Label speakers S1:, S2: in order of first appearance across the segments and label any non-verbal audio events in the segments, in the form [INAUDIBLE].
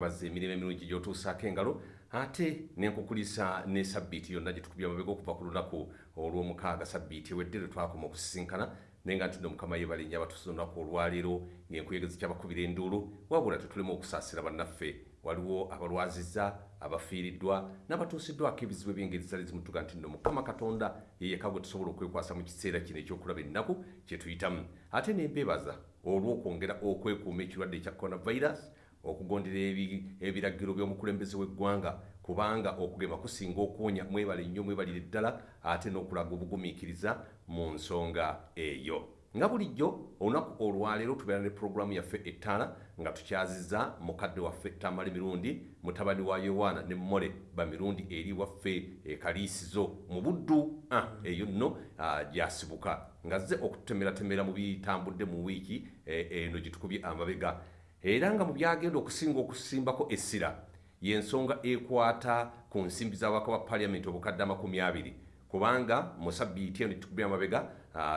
S1: bazza emirimu emirungi gyotuusaako engalo ate nenkukulisa ne sabbiiti yonna gye tukubya mabega okuva ku lunaku olw'omukaaga. Sabbiiti ewedde lwe twakoma okusisinkana naye nga ntidde omukama yebale nnyo abatuusa olunaku olwaleero ng'enkuyegezi kyabakubira enduulu wabula tetulemu okusaasira bannaffe. Waliwo abalwazizza abafiiriddwa n'abatuusiddwako ebizibu ebyengeri zali zimutuga nti nno mukama katonda yeyeka gwe tusobola okwekwasa mu kiseera kino ekyokulaba ennaku kye tuyitamu. Ate nembeebaza olw'okwongera okwekuuma ekirwadde ekya coronavirus okugondera ebiragiro by'omukulembeze w'eggwanga kubanga okugema kusinga okuwonya mwebale nnyo mwebalire ddala ate n'okulaga obugumiikiriza mu nsonga eyo. Nga bulijjo olunaku olwaleero tubeera ne puroguramu yaffe ettaana nga tukyazizza mukadde waffe tamala emirundi mutabani wa yowaana ne mmole bamirundi eri waffe ekaliisizo mu buddu ah, eyo nno gyasibuka. Nga zze okutemeratemera mu bitambudde mu wiiki eh, eno gye tukubye amabega era nga mu byagenda okusinga okusimbako essira y'ensonga ekwata ku nsimbi z'ababaka ba paliamenti obukadde amakumi abiri. Kubanga mu sabbiiti eno tukubya amabega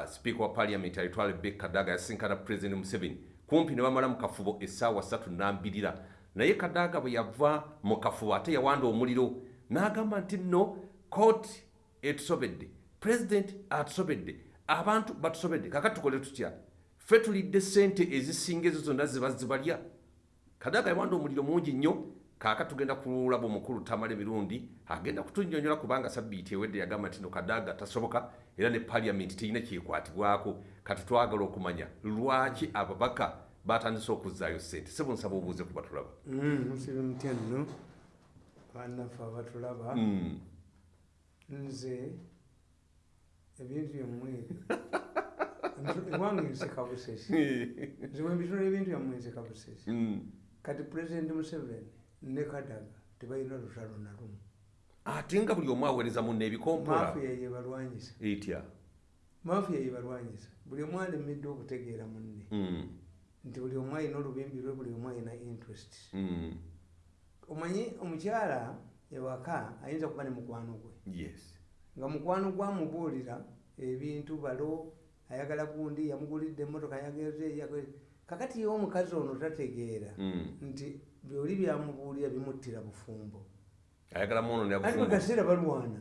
S1: sipiika wa paliamenti alitwala beka kadaga yasinkana pulezidenti museveni. Kumpi ne bamala mu kafubo essaawa ssatu nambirira. Naye kadaga bwe yava mu kafubo ate yawanda omuliro n'agamba nti nno kooti etusobedde. Pulezidenti atusobedde. Abantu batusobedde. Kakati tukole tutya ffe tulidde sente ezisinga ezo zonna ziba zibalya kadaga yawanda omuliro mungi nnyo kaaka tugenda kulaba omukulu tamala emirundi agenda kutunyonyola kubanga sabbiiti ewedde yagamba nti no kadaga tasoboka era ne paliamenti terina kyekwatibwako. Kati twagala okumanya lwaki ababaka batandise okuzaayo sente sebo nsaba obuuze kuba tulaba
S2: mm, musibe mutya nno? Banaffe abatulaba.
S1: Mm.
S2: nze ebintu byemmwere [LAUGHS] ewange nseka busesi nze [LAUGHS] wembitula ebintu byammwe nseka busesi
S1: Mm.
S2: kati pulezidenti museveni ne kadaga tebalina lutalo na lumu.
S1: Ate nga buli omu aweereza munne ebikompola.
S2: Mafiya yebalwanyisa
S1: etya
S2: mafiya yebalwanyisa buli omu alemedde okutegeera munne.
S1: Mm.
S2: nti buli omu alina olubimbi lwe buli omu alina interest.
S1: Mm.
S2: omanyi omukyala ewaka ayinza kuba ne mukwano gwe. Nga mukwano gwamubuulira ebintu balo ayagala gundi yamugulidde emotoka yageze kakati omukazi ono tategeera
S1: Mm.
S2: nti byoli byamubuulira bimuttira bufumbo. Ati buli kaseera balwana?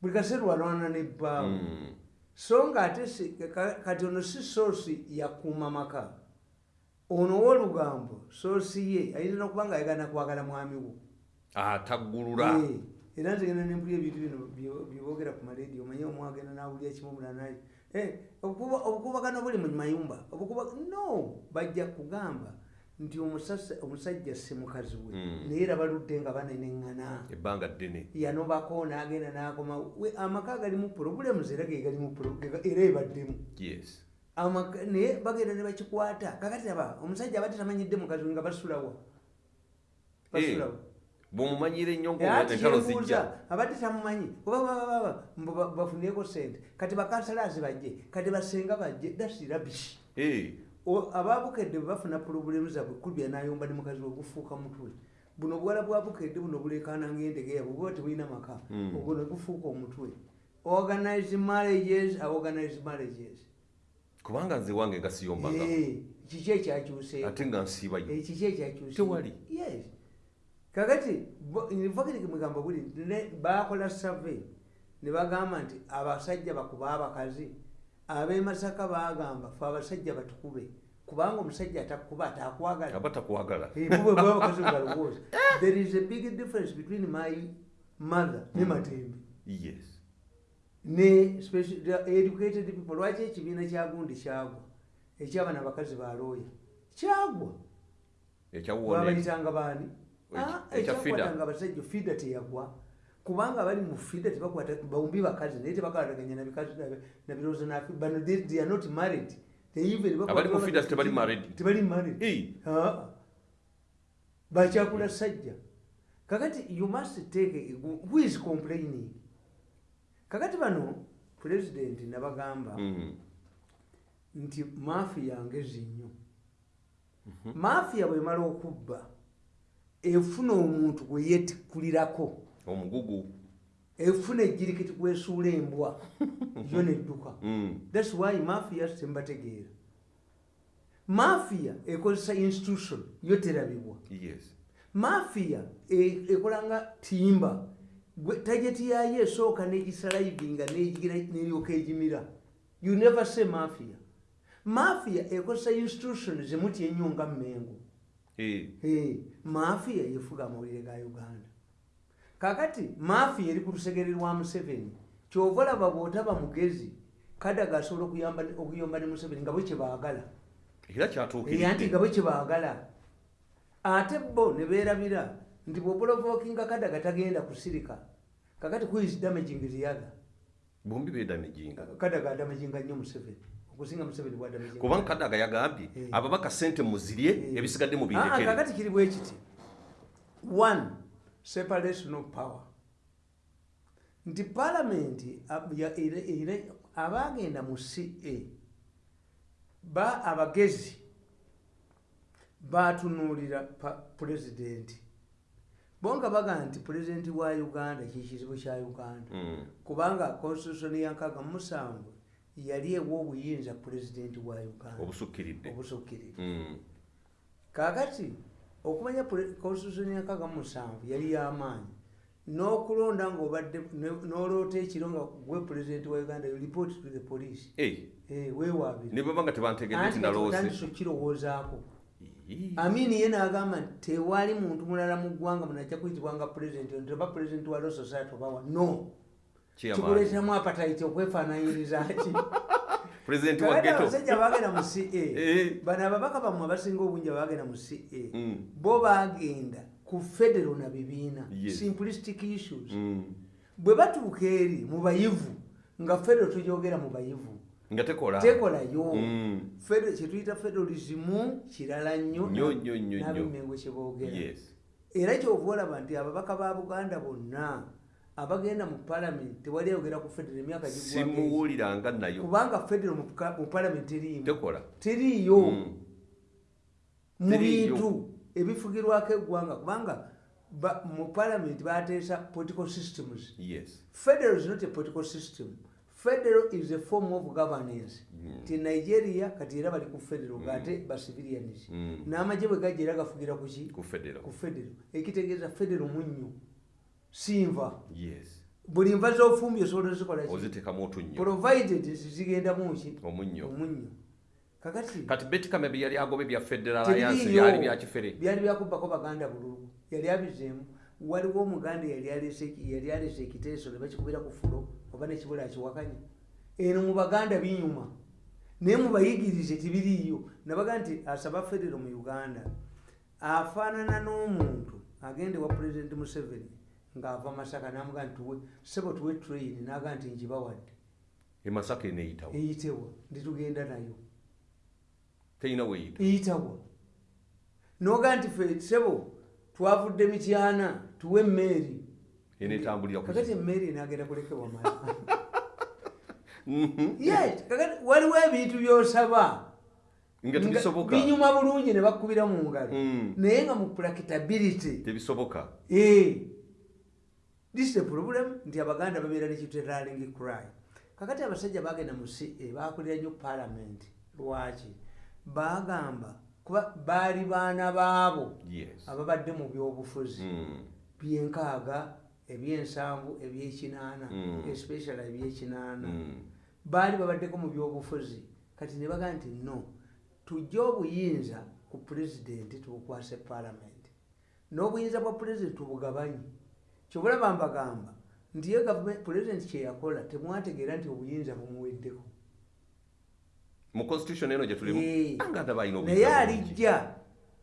S2: Buli kaseera walwana nebbaawo
S1: Mm.
S2: so nga ate kati ono si soosi yakuuma maka. Ono wolugambo soosi ye ayinza nokuba nga ayagala nakwagala mwami wo.
S1: Ataggulula
S2: Eh, era nze genda nempulya ebintu bino bye- byeboogera ku malediyo omanye omwagenda nawulira kimu mulanaye obukubagano buli mu mayumba no bajja kugamba nti omusajja si mukazi we.
S1: Mm.
S2: naye era baludde nga baneneŋŋana.
S1: Ebbanga ddene.
S2: Yanobako nagenda nakoma. We amaka galimu problems era ge galimu pro- ge- era ebaddemu. Naye bagenda ne bakikwata. Kakati aba omusajja abadde tamanyidde mukazi we nga basulawa. Basulawa
S1: bwomumanyire ennyo
S2: ati
S1: ngaentalo zijja?
S2: kyenbuuza abadde tamumanyi. Kuba bababa mbu ba- bafuniyeko sente kati bakansalaasi bajje kati basenga bajje dasi rabishi
S1: Eh,
S2: ababukedde bafuna pulobulemu zabwe kulubya nayomba ne mukazi we gufuuka mutwe buno buwala bwa bukedde buno bulekana ngaendege yabwe buba tebulina maka
S1: Mm.
S2: ogwo ne gufuuka omutwe organize marriages organize marriages.
S1: Kubanga nze wange nga siyombaga.
S2: Eh, kiki ekyakyuseeko?
S1: Ate nga nsiibayo
S2: Eh, kiki ekyakyuse
S1: Tewali.
S2: yes kakati mugamba buli ne- bakola survey ne bagamba nti abasajja bakuba abakazi ab'emasaka bagamba fe abasajja batukube kubanga omusajja atakuba atakwagala.
S1: Aba takwagala.
S2: Bubwe bwe abakazi bwe balowooza [LAUGHS] there is a big difference between my mother ne matembe.
S1: Yes.
S2: Ne educated people lwaki ekibiina kyagundi kyagwa? Ekyabana abakazi balooya kyagwa. Babayitanga baani ekyakwatanga abasajja fida teyagwa. Kubanga abali mu fida tebakwata bawumbi bakazi naye tebakwataganya na bikazi na- na birowoozo nafe bano they they are not married.
S1: Tebali married. Eh,
S2: Ah. bakyakula sajja. Kakati you must take who is complaining? Kakati bano president nabagamba
S1: mm,
S2: nti mafiya ngezi nnyo. Mafiya bwemala okubba efuna omuntu gwe yetikkulirako
S1: omugugu.
S2: Efuna ejjirikiti kwesuula embwa. [LAUGHS] Yo nedduka.
S1: Mm,
S2: thats why mafiya tembategeera. Mafiya ekozesa institution yo terabibwa
S1: yes.
S2: Mafiya e- ekola nga timba tageti yayo esooka negisalivinga neryoka egimira. You never say mafia. Mafia ekozesa institution zimutya ennyo nga mmengo Mafia yefuga amawulire ga uganda. Kakati mafia eri ku lusegere lwa museveni kyova olaba bw'otaba mugezi kadaga asobola okuyomba ne museveni nga bwe kyebaagala.
S1: Era
S2: era nti
S1: kyatuukiridde
S2: nga bwe kyebaagala. Ate bo ne beerabira nti bw'oprovokinga kadaga tagenda kusirika kakati kuis damaging ziyaga.
S1: Bombi bedamejinga
S2: kadaga adamaginga nnyo museveni okusinga museveni bwadamaginga
S1: kubanga kadaga yagambye
S2: Eh.
S1: ababaka sente muzirye
S2: Eh.
S1: ebisigadde mu
S2: Ah,
S1: bindekere
S2: kakati kiri bwe kiti one separation of power nti palamenti ab- ya- era- era- abagenda mu ca ba abagezi batunuulira pulezidenti bonga baga nti pulezidenti wa uganda kikizibu kya uganda
S1: Mm.
S2: kubanga constitution ya nkaga mu musanvu yali ewa obuyinza pulezidenti wa uganda.
S1: Obusukkiridde
S2: obusukkirira
S1: Mm.
S2: kakati okumanya constitution ya nkaga mu musanvu yali yamaanyi n'okulonda ngaobadde ne- n'oloota ekiro nga gwe pulezidenti wa uganda report to the police.
S1: Eh,
S2: weewaabire
S1: ne baba nga tebantegedde
S2: anti
S1: tinaloose
S2: katandisa okukirowoozaako
S1: Ii.
S2: amini ye n'agamba nti tewali muntu mulala mu ggwanga munajja kuyitibwanga pulezidenti teba pulezidenti wa law society obawa no
S1: Chairman.
S2: kikuleeteramu apatite okwefaananyiriza ki [LAUGHS]
S1: pulezidenti wa
S2: kakati
S1: geto
S2: abasajja bagenda mu ca [LAUGHS]
S1: Eh.
S2: bano ababaka bamwe abasinga obungi abagenda mu ca
S1: Mm.
S2: bo bagenda ku federo na bibiina simplistic issues.
S1: Mm.
S2: bwe batuuka eri mu bayivu nga federo tujogera mu bayivu
S1: nga tekola.
S2: tekolayo.
S1: Mm.
S2: Kyetuyita federalismu kirala nnyo nabimengo kyeboogera era kyova olaba nti ababaka ba buganda bonna abagenda mu palamenti tewali ayogera ku federo emyaka
S1: simuwuliranga nayo.
S2: Kubanga federo mu palamenti teriimu
S1: tekola.
S2: Teriiyo
S1: Mm.
S2: mu bintu ebifugirwako eggwanga kubanga ba- mu palamenti bateesa political systems.
S1: Yes.
S2: Federal is not a political system. Federal is a form of governance.
S1: Mm.
S2: ti nigeria kati era bali ku federal ngate ba civilians.
S1: Mm.
S2: n'amagye bwe gajja era gafugira ku ki?
S1: Ku federo
S2: ku federal. Ekitegeeza federal munnyo sinva
S1: yes.
S2: Buli nva z'ofumbi osobola ozikola ki?
S1: Oziteekamu otunnyo
S2: provided zigendamu ki
S1: omunnyo.
S2: Kakati?
S1: Kati betikame bye yali agobe bya federal alliance byali bya kifere?
S2: Byali byakubbako baganda bululu yali abizeemu. Waliwo omuganda yali alese- ekiteeso ne bakikubira ku fulo oba nekibula akiwakanya eno mu baganda binyuma. Naye mubayigirize tibiriiyo. Nabaga nti asaba federo mu uganda. Afaanana n'omuntu agenda ewa pulezidenti museveni ng'ava masaka namuga nti tuwe sebo tuwe train naga nti njibawadde
S1: emasaka eneyitawo
S2: eyitewa nditugenda nayo.
S1: Terina weyita?
S2: Eyitawa noga nti fe sebo twavudde mityana tuwe emmeeri
S1: enetambulira ku
S2: kakati emmeeri enagenda kulekebwa mala [LAUGHS]
S1: Mhm.
S2: yes kakati waliwo ebintu byosaba.
S1: Nga tebisoboka.
S2: binyuma bulungi ne bakubira mu ngalo.
S1: Mm.
S2: naye nga mu practicability.
S1: Tebisoboka.
S2: Eh. This is the problem nti abaganda babeera nekiteraling cry kakati abasajja bagenda mu ca bakulira nnyo parliament. Lwaki? Bagamba kuba baali baana baabo
S1: yes.
S2: ababadde mu byobufuzi.
S1: Mm.
S2: byenkaaga ebyensanvu ebyekinaana
S1: Mm.
S2: especially ebyekinaana.
S1: Mm.
S2: baali babaddeko mu byobufuzi. Kati ne bagaa nti no tujje obuyinza ku pulezidenti tubukwase palamenti n'obuyinza bwa pulezidenti tubugabanye kyobulaba mbagamba nti ye pulezidenti kyeyakola temwategeera nti obuyinza bumuweddeko.
S1: Mu constitution eno gye tulimu
S2: Eh.
S1: anganda balina
S2: naye alijja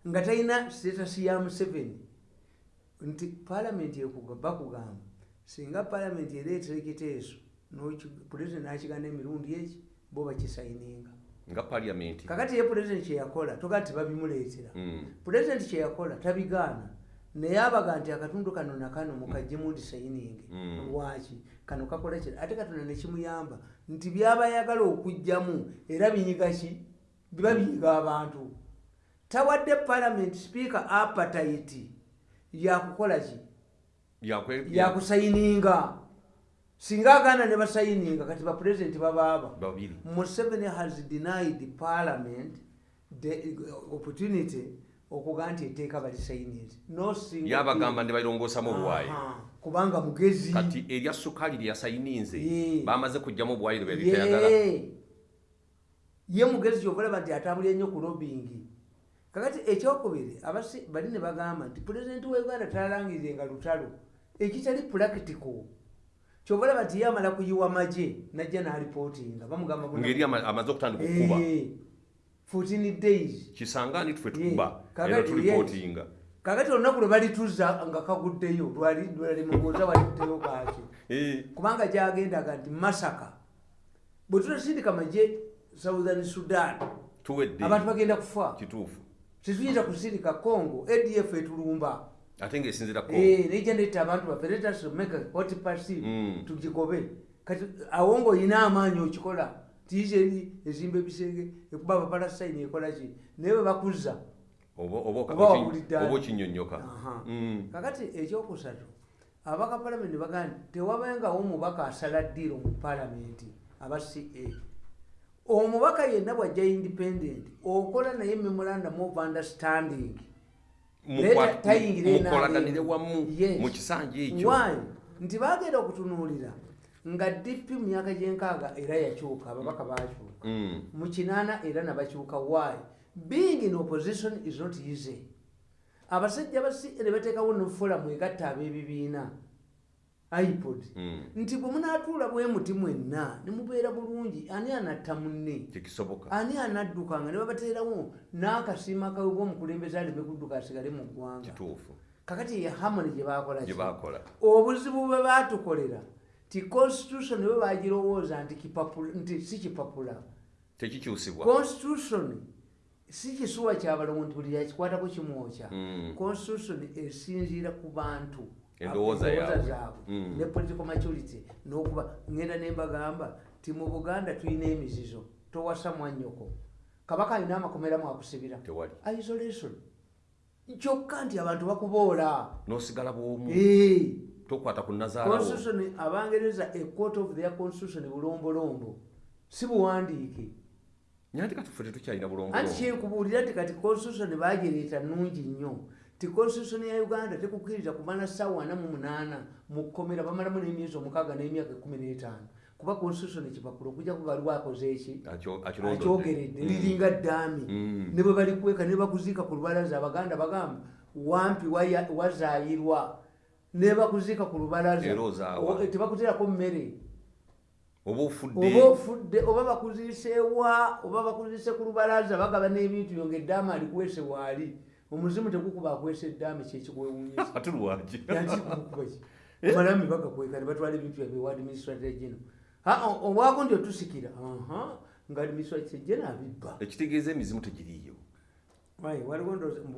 S2: nga talina sitatasi ya museveni. Nti palamenti ekuga bakugamba singa palamenti ereetera ekiteeso n'oki- pulezidenti n'akigana emirundi eki bo bakisayininga.
S1: Nga parliament.
S2: Kakati ye pulezidenti kyeyakola toga nti babimuleetera.
S1: Mm.
S2: pulezidenti kyeyakola tabigaana naye abaga nti akatundu kano nakano mukajjemu ndi sayiningi
S1: Mm.
S2: lwaki? Kano kakola kira ate katonda nekimuyamba nti byabayagala okugjamu era binyiga ki? Biba binyiga abantu. Tawadde palamenti sipiika apatite yakukola ki? Yakusayininga singa agaana ne basayininga kati bapulezidenti babaaba Museveni has denied parliament the opportunity okugaa nti etteeka balisayinizi
S1: yabagamba ndi balirongoosamu obuwaayi
S2: kubanga mugezi.
S1: Kati erya sukaali lye yasayininze bamaze kugjamu obuwaayi lwe babitayagala
S2: Ye. mugezi kyobalaba nti atambulira nnyo ku lobingi kakati ekyokubiri abasi bali ne bagamba nti pulezidenti wa uganda talalangirirenga lutalo. Ekitali practical. Kyobalaba nti ye amala kuyiwa magye najja n'alipootinga bamugamba buna-
S1: ngeri ama- amaze okutandika okukuba.
S2: Eh, 14 days.
S1: Kisangaani tufe
S2: Ye.
S1: tukuba Tulipootinga
S2: kakati olunaku lwe balituza nga kaguddeyo lwali lwali mubuuza walikuteyo kaaki. [LAUGHS]
S1: Eh,
S2: kubanga gyagendaga nti masaka bwe tutasindika magye southern sudan abantu bagenda kufa. Tetuyinza kusindika congo adf etulumba.
S1: Ate ngaesinzirako
S2: Eh, nejja netta abantu baffe let us make a hot party
S1: Mm.
S2: tugigobe kati awo ngaolina amaanyi okikola tiizeri ezimba ebisenge ekuba abapalasayini ekola ki? Naye bwe bakuza
S1: oba oba oka-
S2: Oba
S1: oki-
S2: wawulidde
S1: oba
S2: ani?
S1: okinyonyoka
S2: Aha.
S1: Mm.
S2: kakati ekyokusatu abaka palamenti bagaa nti tewabengawo omubaka asala ddiiro mu palamenti aba ca omubaka yenna bwajja independent okola naye memorandum of understanding.
S1: Mukolaganire wamu mu kisanja ekyo.
S2: Nti bagenda okutunuulira nga dp mu myaka gyenkaaga era yakyuka ababaka bakyuka
S1: Mm.
S2: mu kinaana era nabakyuka. Why being in opposition is not easy. Abasajja basi ne bateekawo nefolamu egatta ab'ebibiina ipod.
S1: Mm.
S2: nti bwe munaatuula bwe muti mwenna ne mubeera bulungi ani anatta munne? Ani anaddukanga? Ne babateerawo n'akasiima kawe bwomukulembeze aleme kudduka asigale mu ggwanga. Kakati ye hamoni gye bakola ki?
S1: gye bakola
S2: obuzibu bwe baatukolera ti constitution bwe bagirowooza nti si kipapula.
S1: Tekikyusibwa.
S2: Constitution si kisuwa buli yakikwatako kimwokya.
S1: Mm.
S2: constitution esinziira ku bantu
S1: Endowooza
S2: zaabwe.
S1: Mm.
S2: ne political maturity n'okuba ngenda ne mbagamba ti mu buganda tulina emizizo towasa mwannyoko kabaka alina amakomera mwakusibira isolation. Kyokka nti abantu bakuboola.
S1: N'osigala bwomu.
S2: Eh.
S1: tokwata ku nazaalawo
S2: constitution abangereza a court of their constitution bulombolombo. Si buwandiike
S1: nyanti katufe tetukyalina
S2: anti
S1: bulongolo
S2: kyekubuulira nti kati constitution bagireeta nungi nnyo. Ti constitution ya uganda tekukkiriza kumala ssaawa ana mu munaana mu kkomera bamalamu n'emyezi omukaaga n'emyaka ekumi n'etaano. Kuba constitution ekipapula okujja kubaliwo akoze eki? Akyogeredde. Liringa ddaami.
S1: Mm.
S2: ne bwe balikweka ne bakuziika ku lubalaza abaganda bagamba wampi wazaayirwa ne bakuziika ku lubalaza. Tebakuteerako mmere
S1: oba ofudde
S2: oba bakuziiseewa oba bakuziise ku lubalaza bagaba n'ebintu yo ngaeddaama alikuweese waali omuzimu tegukuba akwesa eddaama kyekikuwewunyisa [LAUGHS]
S1: ate lwaki?
S2: Yakikukubaki malami bagakweka ne batwala ebintu yabwe wa administrator geno obwako nti otusikira? Aha nga administrator geno abibba.
S1: Ekitegeeza emizimu tegiriiyo.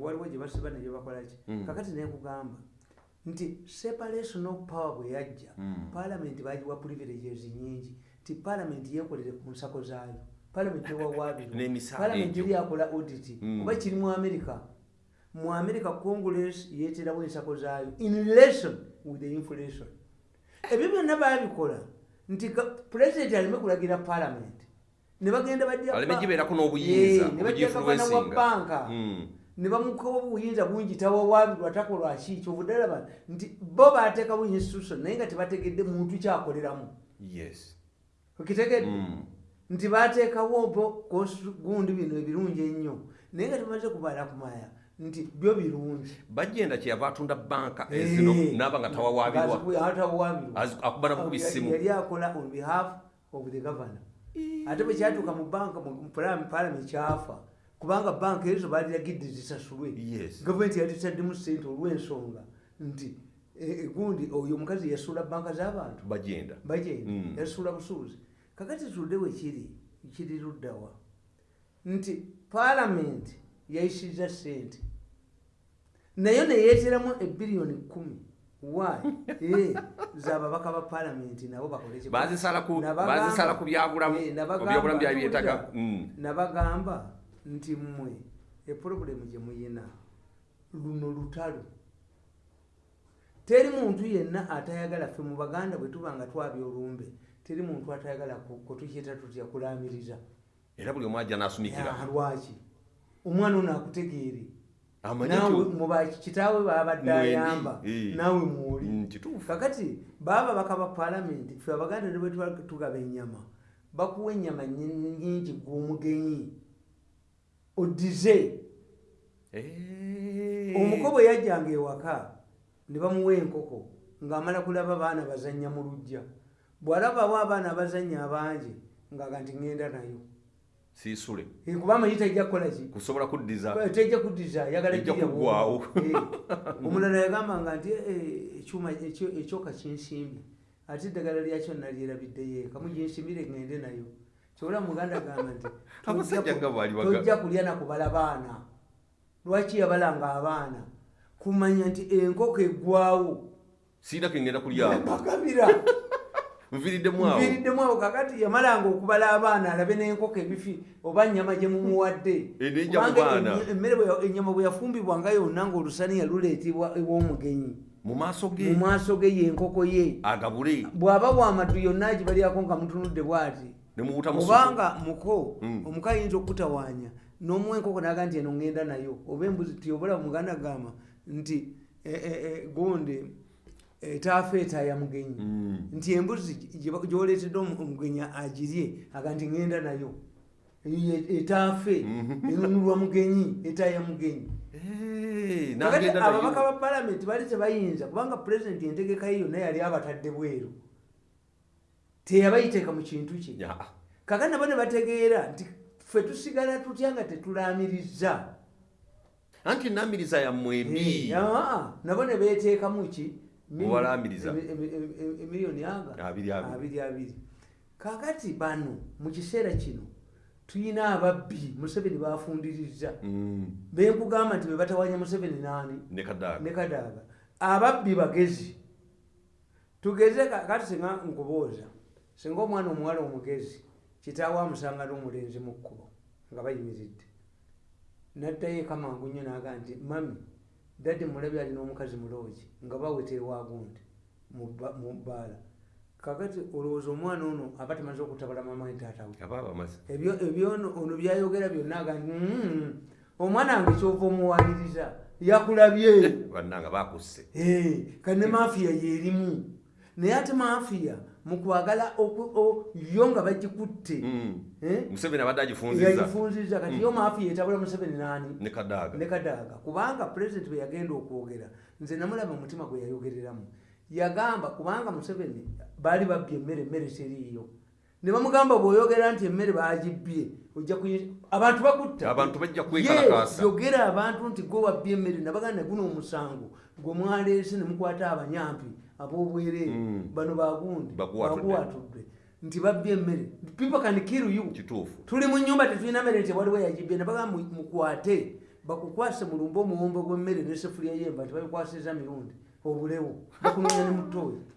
S2: Waliwo gye basiba negye bakolaki
S1: Mm.
S2: kakati nenkugamba nti separation of power bwe yajja
S1: Mm.
S2: palamenti bagiwa privileges nyingi. Ti palamenti yekolere ku nsako zaayo. Palamenti [LAUGHS]
S1: egyo.
S2: eri akola audit.
S1: Mm.
S2: oba kiri mu america? Mu america congress yeeterawo ensako zaayo in relation with the inflation. Ebyo byonna babikola nti president aleme kulagira palamenti ne bagenda bajja
S1: aleme
S2: ba-
S1: gibeerako n'obuyinza
S2: Eh, ne bajja gavana wa banka.
S1: Mm.
S2: Ne bamukawo obuyinza bungi tawawaabirwa takolwa ki kyobuddalaba nti bo bateekawo institution naye nga tebategedde muntu kyakoleramu
S1: yes.
S2: Okitegedde
S1: Mm.
S2: nti bateekawo bo gundi bino ebirungi ennyo naye nga tebamaze kubala kumaya nti byo birungi
S1: bajenda kyeyava atunda banka ezino naaba nga tawawaabirwa
S2: Baziku- atawawaabirwa
S1: Az- akuba nako ku bisimu.
S2: yali akola on behalf of the governor. Ate bwe kyatuuka mu banka mu parliament kyafa kubanga banka ezo baliragidde zisasulwe gavumenti yalitaddemu sente olw'ensonga nti eh, eh, gundi oyo omukazi yasuula banka z'abantu.
S1: Bajenda
S2: bagenda.
S1: Mm.
S2: yasuula busuuzi kakati tudde we kiri luddawa nti paalamenti yayisiza sente nayo neyeeteramu ebiriyoni kumi wayi [LAUGHS] Eh, zababaka ba paalamenti nabo bakole kye-
S1: bazisala ku
S2: Eh,
S1: byali byetaga. Mm.
S2: nabagamba nti mmwe epulobulemu gye muyina luno lutalo teri muntu yenna atayagala ffe mu baganda bwe tuba nga twabya olumbe teri muntu atayagala kutukiyita tutya kulamiriza
S1: era buli omu ajja n'asumikira
S2: Ah, lwaki? Omwana ono akutegeere. Kitaawe
S1: Mwendi,
S2: ayamba naawe mwoli
S1: Mm,
S2: kakati baba bakaba palamenti ffe abaganda ne bwe tugaba ennyama bakuwa ennyama nyi- nyingi gwomugenyi odize
S1: Eh.
S2: omuko bwe yajjanga ewaka ne bamuwa enkoko ng'amala kulaba baana bazannya mu lujja bw'alabawo abaana abazannya abangi ngaaga nti ŋŋenda nayo.
S1: Siisule.
S2: Eh, kuba amanyi tajja kukola ki?
S1: Kusobola kuddiza.
S2: Tejja kuddiza ayagala
S1: Ejja
S2: girya
S1: kuggwaawo.
S2: bw'omu. [LAUGHS] Eh, omulala yagambanga nti "Eh, ekyuma ekyo- ekyoka kinsimbi ate eddagala lyakyo nalyerabiddeyo eka muginsimbire ŋŋende nayo kyobola muganda gamba nti [LAUGHS] "Tojja kulya nakubala baana. Lwaki yabalanga abaana? Kumanya nti enkoko eggwawo
S1: siina kengenda kulyako
S2: bakabira
S1: nviriddemu awo.
S2: Nviriddemu [LAUGHS] awo kakati yamalanga okubala abaana alabe n'enkoko ebifi oba nnyama gye mumuwadde. Emmere bwe- ennyama bwe yafumbibwanga yonna ng'olusaniya luleetebwa ew'omugenyi.
S1: Mu maaso
S2: mu
S1: ge
S2: maaso ge yenkoko ye.
S1: Agabule.
S2: Bw'aba bwamatu yonna agibalyako nga mutunudde bw'ati.
S1: mu
S2: obanga muko
S1: Mm.
S2: omuka ayinza okutawaanya n'omuwa enkoko naga nti eno ŋŋenda nayo. Oba embuzi tiobola muganda gamba nti eh, eh, eh, gonde etaafa etaaya mugenyi.
S1: Mm.
S2: nti embuzi gyoleetedde omu- omugenyi agirye aga nti ŋŋenda nayo. Etaafe
S1: Mhm.
S2: enunulwa mugenyi etaaya mugenyi. Ababaka ba palamenti bali tebayinza kubanga pulezidenti entegeka ye yonna yali abatadde bweru teyabayiteeka mu kintu kye.
S1: Ya,
S2: kakati nabo ne bategeera nti ffe tusigala tutya nga tetulaamiriza?
S1: Anti namiriza yammwe embi
S2: Eh, nabo ne beteekamu ki? Emiliyoni aga
S1: Abiri
S2: kakati bano mu kiseera kino tuyina ababbi museveni bafundiriza
S1: Mm,
S2: benkugamba nti bebatawanya museveni naani
S1: ne kadaaga
S2: ababbi bagezi. Tugeze ka- kati singa nkubooza singa omwana omuwala omugezi kitaawe amusanga n'omulenzi mu kkubo nga bayimiridde. Naddayo eka mangu nnyo naga nti mami dadde mulabye alina omukazi muloogi nga baweta ewagundi mu bba- mu bbaala. Kakati olowooza omwana ono aba tamaze okutabala mama we taata we.
S1: Aba bamaze
S2: ebyo ono- byayogera byonna aga nti "Mm, omwana wange kyova omuwaliriza yakulabye.
S1: Bannanga bakusse
S2: Eh, kane mafiya yerimu naye ate mafiya mukwagala oku- o- yo nga bagikutte.
S1: Mm.
S2: eh,
S1: museveni abadde agifunziza.
S2: Kati yo mafiya etabula museveni nani?
S1: Ne kadaaga
S2: kubanga pulezidenti bwe yagenda okwogera nze namulaba omutima gwe yayogereramu. Yagamba kubanga museveni baali babbye emmere emmere teriiyo. Ne bamugamba bw'oyogera nti emmere kuyi- abantu
S1: kwekalakaasa.
S2: Yogera abantu nti gwe wabbye emmere nabaganda guno omusango gwe mwaleese ne mukwata abanyampi ab'obwereere
S1: Mm.
S2: bano bagundi
S1: Baguwatudde.
S2: nti babbye emmere. People can kill you. Tuli mu nyumba tetulina mmere nti waliwo yagibbye nabagamba mu- mukwate. Bakukwase mulumbe omuwombo gw'emmere n'esefulya y'enva tibabikwasiza mirundi obulewo bakunoonya ne mutooyi [LAUGHS]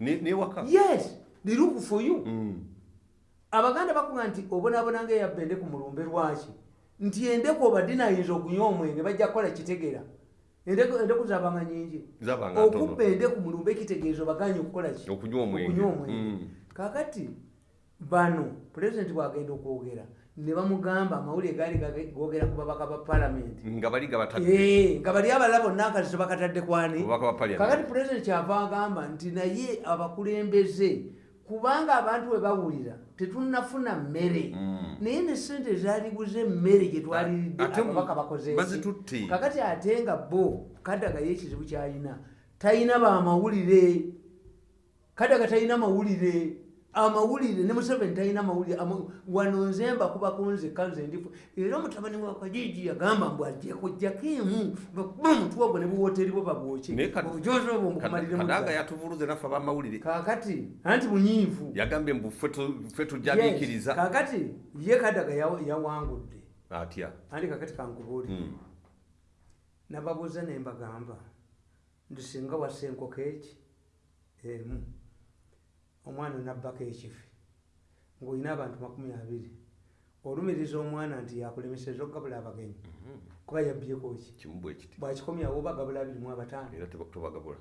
S2: yes they look for you.
S1: Mm.
S2: Abaganda bakuga nti obonaabona nga eyabba endeku mulumbe lwaki? Nti endeku obadde nayinza okunywa omwenge bajja kukola kitegera. Endeku zabanga nyingi okubba endeku mulumbe kitegeeza obaganye okukola ki?
S1: Okunywa omwenge.
S2: Omwenge.
S1: Mm.
S2: kakati bano pulezidenti bwagenda okwogera ne bamugamba amawulire gaali googera ku babaka ba palamenti
S1: nga bali
S2: Eh, abalala bonna akati tebakatadde kwani? Kakati pulezidenti kyava agamba nti naye abakulembeze kubanga abantu bwe bawulira tetunafuna mmere
S1: Mm.
S2: naye ne sente ezalibuza emmere gye twaliridde
S1: Ate
S2: ababaka bakoze
S1: bazitutte.
S2: kakati ate nga bo kadaga ye ekizibu kyalina talina bamawulire kadaga talina mawulire amawulire ne museveni talina mawulire wano nze mbakubako nzekka nze ndifu. Era omutabani wa kajiji yagamba mbu ajjakojjako emu bakuba omutwe ogwo ne
S1: Naye kad-
S2: obujozi obwo mukumalire
S1: kadaaga yatuvuluze naffe abamawulire.
S2: Kakati anti bunyiivu.
S1: Yagambye mbu ffe tu- ffe tujja
S2: Yes,
S1: biikiriza
S2: kakati ye kadaga yaw- yawangudde
S1: atya?
S2: Andi kakati kankubuulire
S1: Mm.
S2: nababuuza ne mbagamba nti singa wassa enkoko eki? Emu omwana nabbako ekifi ng'olina abantu makumi abiri olumiriza omwana nti yakulemeseza okugabula abagenyi kuba yabbyeko ki?
S1: Kimu bwe kiti.
S2: Bwakikomyawo oba gabula abiri mu abataano.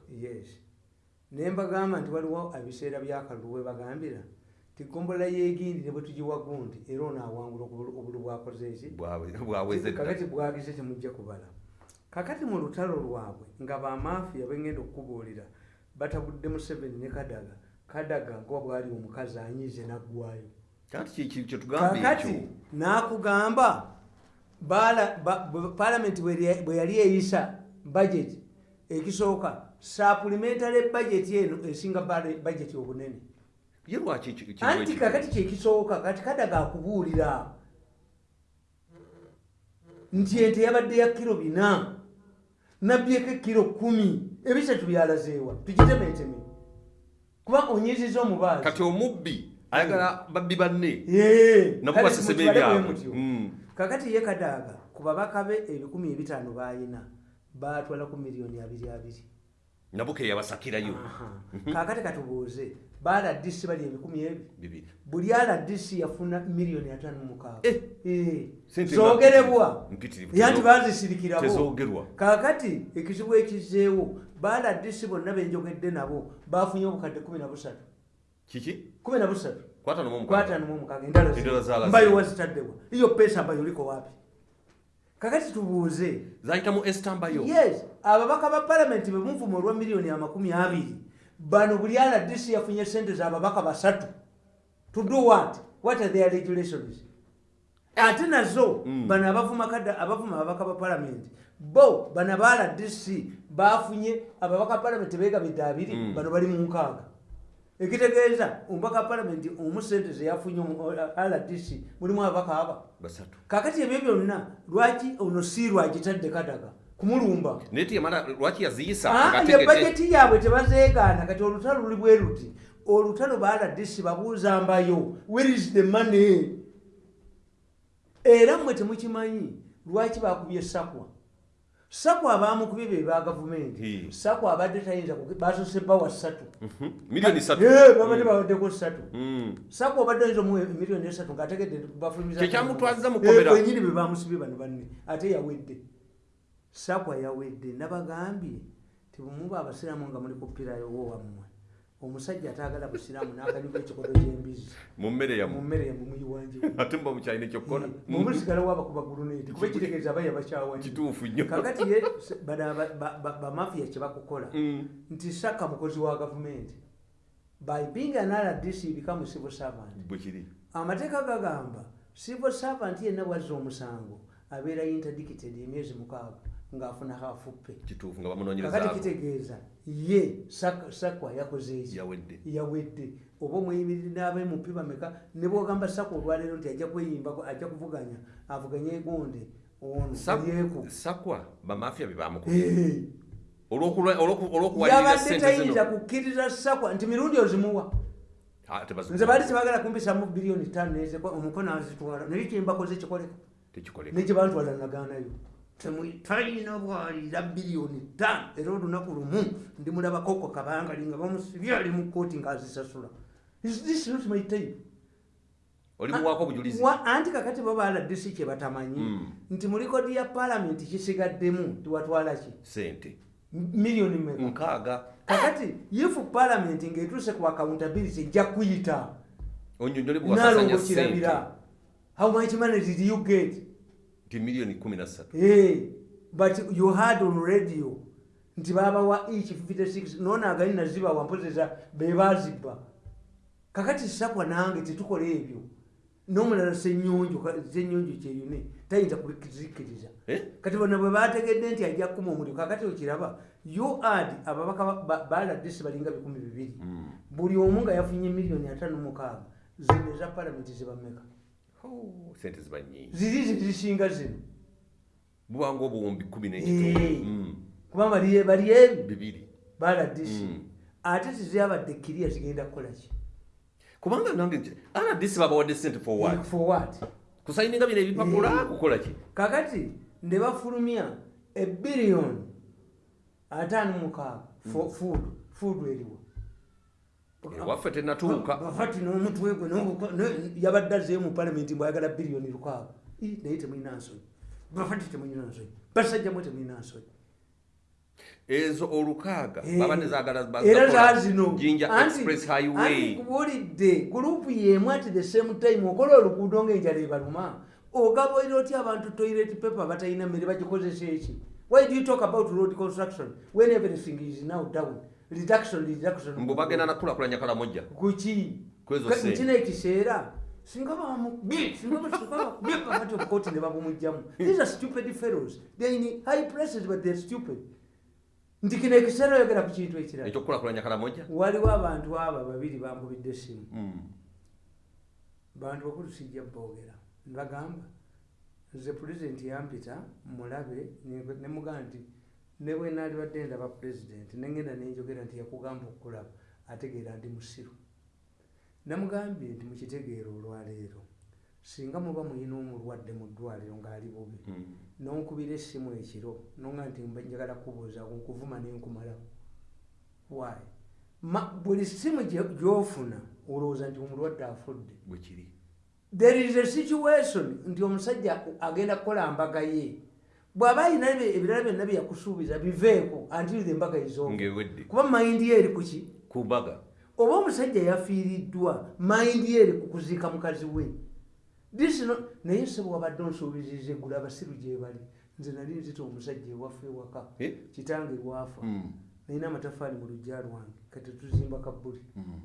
S2: Yes. Ne mbagamba nti waliwo ebiseera byakalulu we bagambira ti gombola yegindi ne bwe tugiwa gundi era onaawangula obulu obulu bwakoze eki
S1: Bwawe- bwaweze dda.
S2: kakati bwagize temujja kubala. Kakati mu lutalo lwabwe nga bamafiya bengenda okukubuulira batabudde museveni ne kadaga kadaga nga bwali omukazi anyize naggwayo. Kakati n'akugamba ba- bwe- yali eyisa budget ekisooka supplementary budget eno esinga budget obunene. Anti kakati kyekisooka kati kadaga akubuulira. Nti ente yabadde ya kiro bina nabyeko ekiro kumi ebisatu byalazeewa tukitemeteme kuba onyiziza omubaazi
S1: kati omubbi ayagala babbi banne. Nabo basesema ebyabwe
S2: kakati ye kadaaga ku babaka be ebikumi ebitaano balina batwala ku miliyoni abiri abiri.
S1: Nabo ke yabasakirayo
S2: kakati katubuuze baladisi bali ebikumi ebi. Buli aladisi yafuna miliyoni atano.
S1: Sente
S2: zogerebwa
S1: mpitirivu.
S2: yanti bazisirikirabo kakati ekizibu ekizeewo baladisi bonna benjogedde nabo bafunye obukadde kumi na busatu.
S1: Kiki?
S2: Kumi na busatu.
S1: Kwata nomu
S2: kwatano mu mukaaga endala
S1: Endala zaalaze.
S2: mbayo wazitaddebwa iyo pesa mbayo liko wapi? Kakati tubuuze.
S1: Zayitamu estambayo
S2: yes ababaka ba palamenti bemuvuma olwa miliyoni amakumi abiri. Bano buli rdc yafunye sente zababaka basatu. To do what? What are their regulations ate nazo
S1: Mm.
S2: bano abavuma ababaka ba palamenti bo bano aba rdc bafunye ababaka ba palamenti begabidde abiri
S1: Mm.
S2: bano bali mu nkaaga. Ekitegeeza omubaka palamenti omu sente zeyafunye rdc mulimu ababaka aba. Kakati ebyo byonna lwaki ono si lwagitadde kadaga? Kumulumba.
S1: Lwaki yaziyisa
S2: Ah, ye bajeti yaabwe tebazeegaana kati olutalo luli bwe luti. Olutalo baladisi babuuza mbayo where is the money era mmwe temukimanyi lwaki bakubye sakwa? Sakwa abamukubye be ba gavumenti. Sakwa abadde tayinza basose bawa ssatu.
S1: Mhm.
S2: babadde bawaddeko ssatu.
S1: Mm.
S2: sakwa obadde oyinza omuwa emiliyoni esatu ngaategedde bafulumiza
S1: Kyekyamutwaziza mu kkomera.
S2: Kwenyini be bamusibye bano banne ate yawedde. Sakwa yawedde. Nabagambye tibumuba abasiraamu nga muli kupirayowo wammwe omusajja ataagala busiraamu n'akanyuga ekikodo ky'embizi
S1: mu mmere
S2: mu
S1: yamu
S2: mmere yamumiyiwanje
S1: ate muba mukyalina ekyokukola
S2: mumusigala waba kuba ekitegeeza baya bakyawanyi
S1: kituufu nnyo.
S2: Kakati ye se- bano aba- ba- ba- bamafiya kyebakukola
S1: Mm.
S2: nti saka mukozi wa gavumenti. By being an rdc become civil servant.
S1: Bwe kiri.
S2: Amateeka gagamba civil servant yenna bwazza omusango abeera interdicted emyezi mukaaga ng'afuna hafuppe
S1: kituufu nga bamunoonyereza
S2: kitegeeza ye Sak- sakwa yakoze eki?
S1: Yawedde.
S2: Oba omweyimiriri n'abemupi bameka? Ne bwogamba sakwa olwaleero nti ajja kweyimbako ajja kuvuganya avuganye egonde ono alyeku
S1: sakwa bamafiya be bamukubye
S2: yabadde tayinza kukkiriza sakwa nti mirundi ozimuwa.
S1: Ah,
S2: nze baali tebagala kumpisamu biliyoni tano nezekwa omukono azitwala naye kyembakoze kikoleka
S1: tekikoleka
S2: nekibantwala naganayo talina bwalira biliyoni tano era olunaku lumu ndimulabakoko kabangali nga bamusibye ali mu kooti ngaazisasula Is this not my time?
S1: oli muwaako obujulizi
S2: Wa- anti kakati bo baladisi kye batamanyi
S1: Mm.
S2: nti mu likodi ya palamenti kisigaddemu tiwatwala ki?
S1: Sente
S2: miliyoni meka
S1: nkaaga.
S2: Kakati ifu palamenti ng'etuuse ku accountability ejja kuyita. Nalongo kirabira how much money did you get
S1: nti miliyoni kumi na ssatu
S2: hey, but you heard on radio nti babawa each 56 nona agali nazibawa mpozeza bebazibba kakati sakwa nange tetukola ebyo n'omulala senyonjo kyeyune tayinza kubizikiriza
S1: Eh?
S2: kati bona bwe bategedde nti ajja kukuma omuliro kakati okiraba uad ababaka ba- ba- baladisi balinga bikumi bibiri.
S1: Mm.
S2: buli omu nga yafunye miliyoni atano mukaaga zino eza palamenti zibameka
S1: sente ziba nyingi
S2: ziri zizisinga zino?
S1: Bubanga obuwumbi kumi
S2: Eh.
S1: n'ekitono Mm.
S2: kuba bali bali ebi
S1: bibiri.
S2: Baladisi
S1: Mm.
S2: ate tizabadde kiriya zigenda kukolaki
S1: kubanga nange rdc babawadde sente for what?
S2: For what?
S1: Kusayininga bino ebipapula
S2: Eh.
S1: kukola ki?
S2: Kakati ne bafulumya ebiriyoni ataano mukaaga for food food eriwo
S1: waffe tenatuuka.
S2: Bafati n'omutwe gwe yabadde azeeyo mu palamenti mbwayagala biriyoni lukaaga naye temulina nsonyi. Bafati temulina nsonyi. Basajjamu temulina nsonyi.
S1: Ezo olukaaga
S2: Eh, era zaazino
S1: jinja
S2: Anti-
S1: express
S2: anti
S1: highway
S2: kubulidde gurupu yemu ati the same time okola oluguudo ng'enjala ebaluma. Ogabaire otya abantu toilet paper batalina mmere bagikozesa eki? Why do you talk about road construction when everything is now down reduction reduction.
S1: Mbu bagenda nakulakulanya kalamojja
S2: kuki?
S1: Kwezo
S2: Ka-
S1: sente.
S2: kino ekiseera singa bamukubye singa bakubye kakati obukooti ne babumugjamu these are stupid fellows. They in high places but they're stupid. Nti kino ekiseera oyogera ku kintu ekirala.
S1: Ekyokukulakulanya kalamojja
S2: waliwo abantu abo babiri bankubidde essimu.
S1: Mm.
S2: bantu bakulu sijja boogera nibagamba nze pulezidenti yampita mulabe ne mugamba nti ne bwe naalibadde ndaba pulezidenti nengenda nenjogera nti yakugamba okukulaba ategeera ndi musiru. Namugambye nti mukitegeera olwaleero singa muba mulina omulwadde mu ddwaliro ng'ali bubi
S1: Mm.
S2: nonkubira essimu ekiro nonga nti mba njagala kubuuza nkuvuma nenkumalawo why? Ma, buli simu gye- gyofuna olowooza nti omulwadde afudde. There is a situation nti omusajja agenda kukola mbaga ye bw'aba ayina ebirala byonna byeyakusuubiza biveeko until the mbaga izooba
S1: ng'ewedde.
S2: Kuba mayindi ye eri kuki
S1: ku mbaga.
S2: Oba omusajja yafiiriddwa mayindi ye eri ku kuziika mukazi we? Naye se bwabadde onsuubizizza eggulu abasiru gye bali. Nze nali nzita omusajja ewaffe ewaka
S1: Eh?
S2: kitange lwafa.
S1: Mm.
S2: nalina amatafaali mu lujja lwange kati tuzimba kabbuli.
S1: Mm.